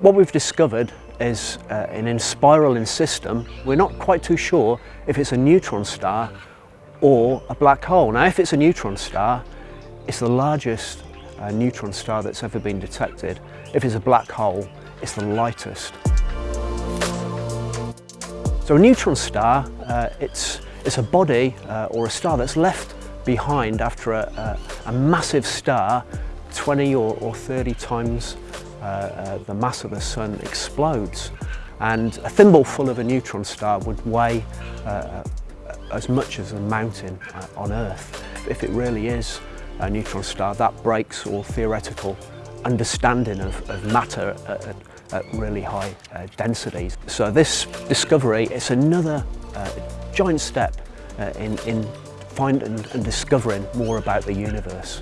What we've discovered is uh, an inspiraling system. We're not quite too sure if it's a neutron star or a black hole. Now if it's a neutron star, it's the largest uh, neutron star that's ever been detected. If it's a black hole, it's the lightest. So a neutron star, uh, it's, it's a body uh, or a star that's left behind after a, a, a massive star 20 or, or 30 times uh, uh, the mass of the sun explodes. And a thimble full of a neutron star would weigh uh, as much as a mountain uh, on Earth. If it really is a neutron star, that breaks all theoretical understanding of, of matter at, at, really high uh, densities. So this discovery is another uh, giant step uh, in, in finding and discovering more about the universe.